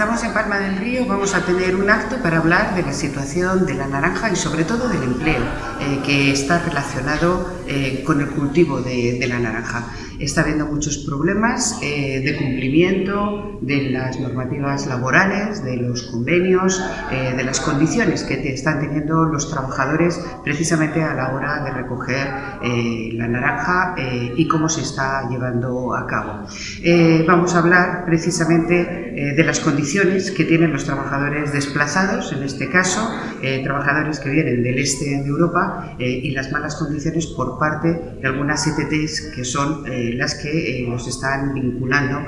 estamos en Palma del Río, vamos a tener un acto para hablar de la situación de la naranja y sobre todo del empleo, eh, que está relacionado eh, con el cultivo de, la naranja. Está habiendo muchos problemas eh, de cumplimiento de las normativas laborales, de los convenios, de las condiciones que están teniendo los trabajadores precisamente a la hora de recoger la naranja y cómo se está llevando a cabo. vamos a hablar precisamente de las condiciones que tienen los trabajadores desplazados, en este caso, eh, trabajadores que vienen del este de Europa eh, y las malas condiciones por parte de algunas ETTs que son eh, las que los están vinculando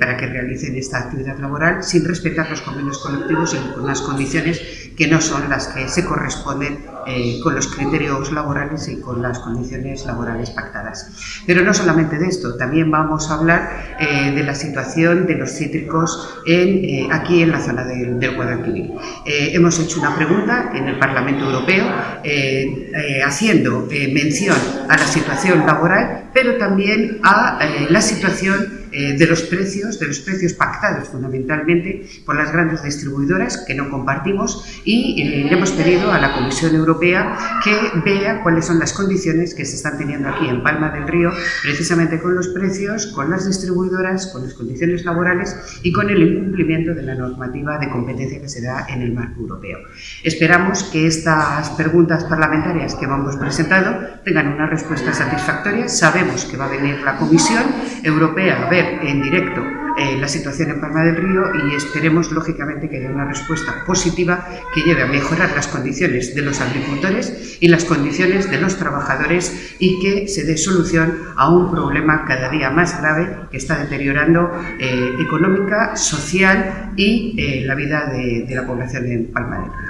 para que realicen esta actividad laboral sin respetar los convenios colectivos y con unas condiciones que no son las que se corresponden con los criterios laborales y con las condiciones laborales pactadas. Pero no solamente de esto, también vamos a hablar de la situación de los cítricos eh, aquí en la zona del, Guadalquivir. Eh, hemos hecho una pregunta en el Parlamento Europeo eh, haciendo mención a la situación laboral, pero también a la situación eh, de los precios, de los precios pactados fundamentalmente por las grandes distribuidoras que no compartimos y eh, le hemos pedido a la Comisión Europea que vea cuáles son las condiciones que se están teniendo aquí en Palma del Río precisamente con los precios, con las distribuidoras, con las condiciones laborales y con el incumplimiento de la normativa de competencia que se da en el marco europeo. Esperamos que estas preguntas parlamentarias que hemos presentado tengan una respuesta satisfactoria. Sabemos que va a venir la Comisión Europea a ver en directo eh, la situación en Palma del Río y esperemos lógicamente que haya una respuesta positiva que lleve a mejorar las condiciones de los agricultores y las condiciones de los trabajadores y que se dé solución a un problema cada día más grave que está deteriorando eh, económica, social y eh, la vida de, de la población en Palma del Río.